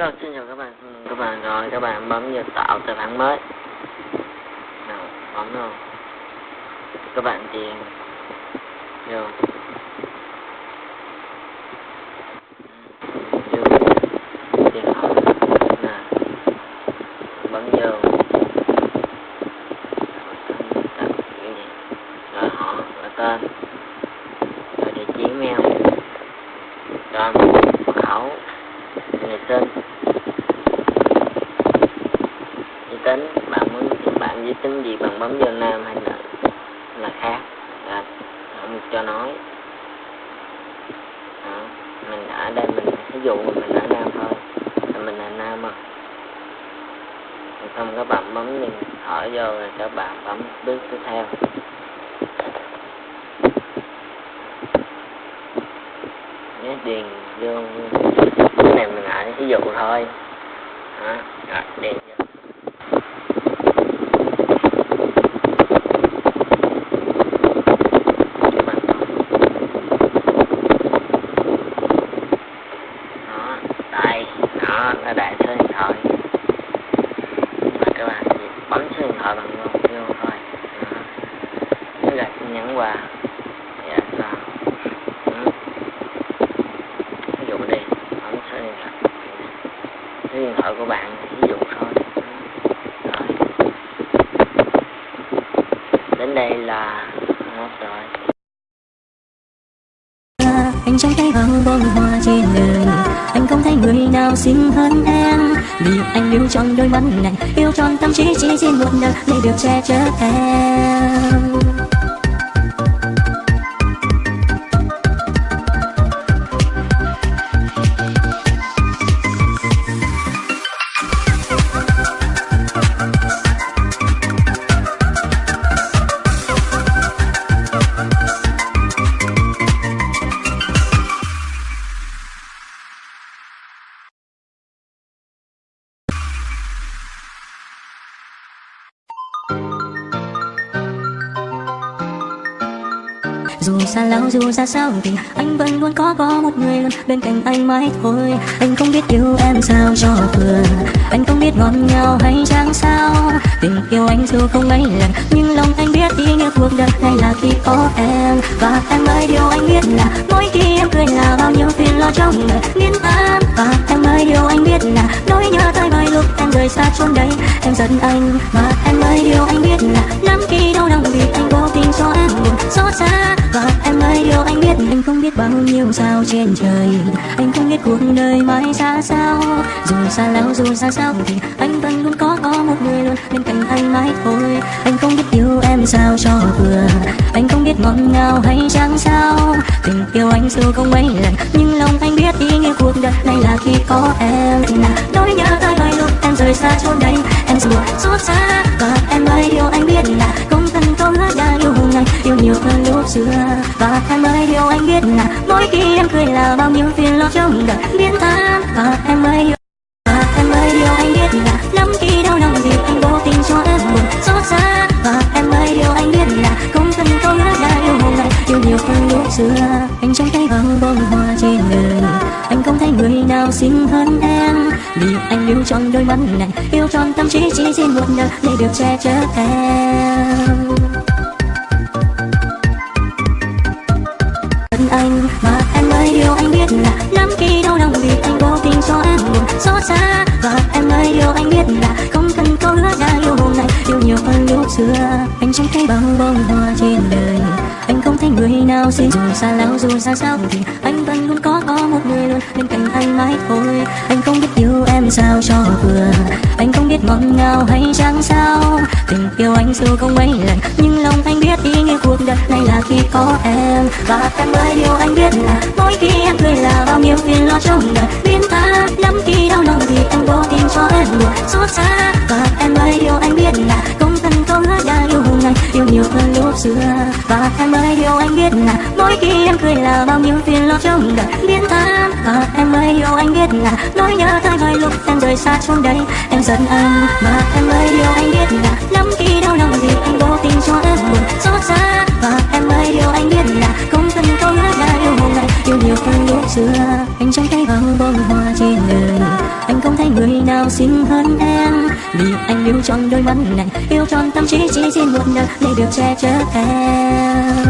Rồi, xin chào các bạn các bạn rồi các bạn bấm vào tạo tài khoản mới nào bấm rồi các bạn điền vô vô tiền họ nè bấm vô rồi họ là tên rồi địa chỉ mail trên. Giới tính bạn muốn bạn giới tính gì bạn bấm vô nam hay là là khác? À, không cho nói. À, mình ở đây mình ví dụ mình ở nam thôi là mình là nam mà. Không các bạn bấm điện thở vô rồi các bạn bấm bước tiếp theo. Nhớ điền vô cái này mình lại ví dụ thôi. Đó rồi điền vô. Đó. Đây. Đó nó đại số điện thoại. Và các bạn chỉ bấm số điện thoại bằng vô, vô thôi. Đó. Nó là tin nhắn qua dạ sao ừ. ví dụ đi bấm số điện thoại số của bạn ví dụ thôi. Rồi. Đến đây là hết rồi. Anh trai tay bao bông hoa trên đời anh không thấy người nào xinh hơn em. Vì anh yêu trong đôi mắt này, yêu trọn tâm trí chỉ riêng một đời để được che chở em. Dù xa lắm, dù xa sao thì anh vẫn luôn có có một người luôn bên cạnh anh mãi thôi. Anh không biết yêu em sao cho vừa. Anh không biết ngon nhau hay chẳng sao. Tình yêu anh dù không mấy lần, Nhưng lòng anh biết ý nghĩa cuộc đời này là khi có em. Và em ơi, điều anh biết là Mỗi khi em cười là bao nhiêu phiền lo trong đời. Biến an Và em ơi, điều anh biết là Nỗi nhớ tới vài lúc em rời xa chốn đây Em giận anh, Và em ơi, điều anh biết là Lắm khi Yêu sao trên trời? Anh không biết cuộc đời mãi xa sao. Dù xa lão dù xa sao thì anh vẫn luôn có có một người luôn bên cạnh anh mãi thôi. Anh không biết yêu em sao cho vừa. Anh không biết ngọt ngào hay chẳng sao. Tình yêu anh dù không mấy lần, Nhưng lòng anh biết ý nghĩa cuộc đời này là khi có em. Là nỗi nhớ tới vài lúc em rời xa chốn đây. Em dù xót xa, và em ơi yêu anh biết là công thân công đã yêu ngày yêu nhiều hơn lúc xưa, và em ơi yêu. anh biết là mỗi khi em cười là bao nhiêu phiền lo trong đời. Biến tan và em ơi yêu, và em ơi điều anh biết là lắm khi đau lòng vì anh vô tình cho em buồn. Xót xa, và em ơi điều anh biết là không cần câu hứa đã yêu hôm nay. Yêu nhiều hơn lúc xưa. Anh trong tay bao bông hoa trên đời. Anh không thấy người nào xinh hơn em. Vì anh yêu trong đôi mắt này. Yêu trọn tâm trí chỉ xin một đời để được che chở em. Xót xa. Và em ơi, điều anh biết là không cần câu hứa đã yêu hôm nay yêu nhiều hơn lúc xưa, anh chẳng thấy bao bông hoa trên đời. Anh không thấy người nào xin dù xa lắm dù xa sao thì anh vẫn luôn có có một người luôn bên cạnh anh mãi thôi. Anh không biết yêu em sao cho vừa. Anh không biết ngọt ngào hay chẳng sao. Tình yêu anh dù không mấy lần, nhưng lòng anh biết ý nghĩa cuộc đời này là khi có em. Và em ơi, điều anh biết là mỗi khi em cười là bao nhiêu phiền lo trong đời. Biến vô đùa em buồn xót xa và em ơi điều anh biết là công thân câu hứa đã yêu ngày yêu nhiều hơn lúc xưa và em ơi điều anh biết là mỗi khi em cười là bao nhiêu phiền lo trong đời biến tan và em ơi điều anh biết là nỗi nhớ thay vài lúc em rời xa chốn đây em giận anh và em ơi điều anh biết là lắm khi đau lòng vì anh vô tình cho em buồn xót xa và em ơi điều anh biết là công thân câu hứa đã yêu ngày yêu nhiều hơn lúc xưa anh trong tay bao bông hoa trên đời nào xinh hơn em. Vì anh yêu trọn đôi mắt này, yêu trọn tâm trí chỉ xin một đời để được che chở em.